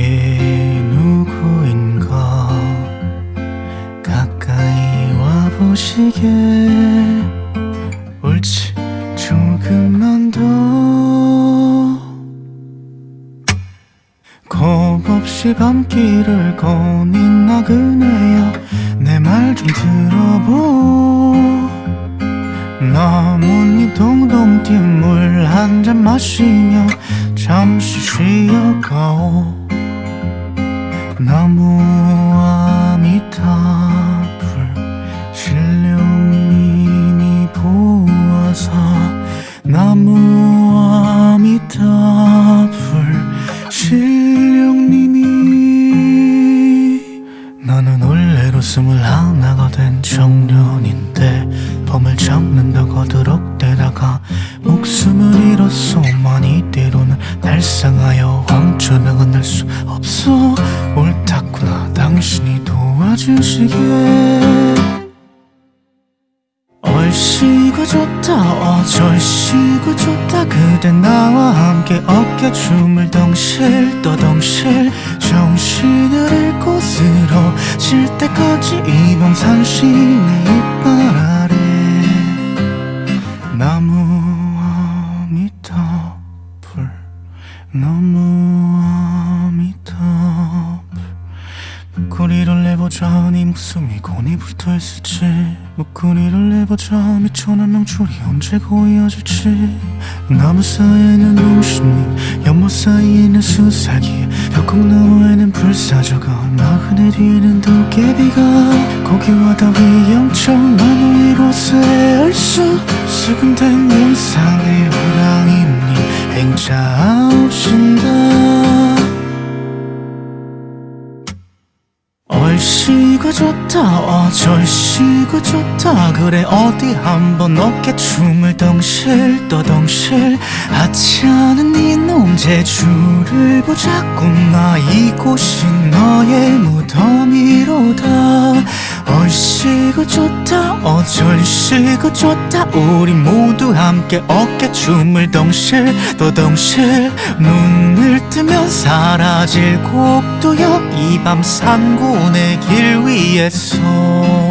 그게 누구인가? 가까이 와보시게. 옳지 조금만 더. 겁없이 밤길을 거닌 나그네야. 내 말 좀 들어보. 나뭇잎 동동 뛴 물 한 잔 마시며 잠시 쉬어가오 나무와 미타불 신령님이 보아사 나무와 미타불 신령님이 나는 원래로 스물하나가 된 청년인데 범을 잡는다고 거드럭대다가 목숨을 잃었소 많이 때로는 달상하여 황천을 건널 수 없어 옳다구나. 당신이 도와주시게 얼씨구 좋다 어쩔씨구 좋다. 그대 나와 함께 어깨춤을 덩실 또 덩실. 정신을 잃고 쓰러질 때까지 이밤 산신의 이빨 아 자네 목숨이 고니 붙어있을지. 목소리를 내보자 미천한 명줄이 언제 고이어질지. 나무 사이에는 용신님 연못 사이에는 수사기. 벽곡 너머에는 불사조가 나그네 뒤에는 도깨비가. 고기와 더위 영청 나무 위로새 얼쑤 수금된 영상의 호랑이님 행차하신다 얼씨구 좋다 어쩔씨구 좋다. 그래 어디 한번 어깨춤을 덩실 또 덩실. 하찮은 이놈 제주를 보자꾸나 이곳이 너의 무덤이로다. 얼씨구 좋다 어쩔씨구 좋다. 우리 모두 함께 어깨춤을 덩실 또 덩실 눈을 뜨면 사라질 곡도역 이밤 산군의 길 위에서. 너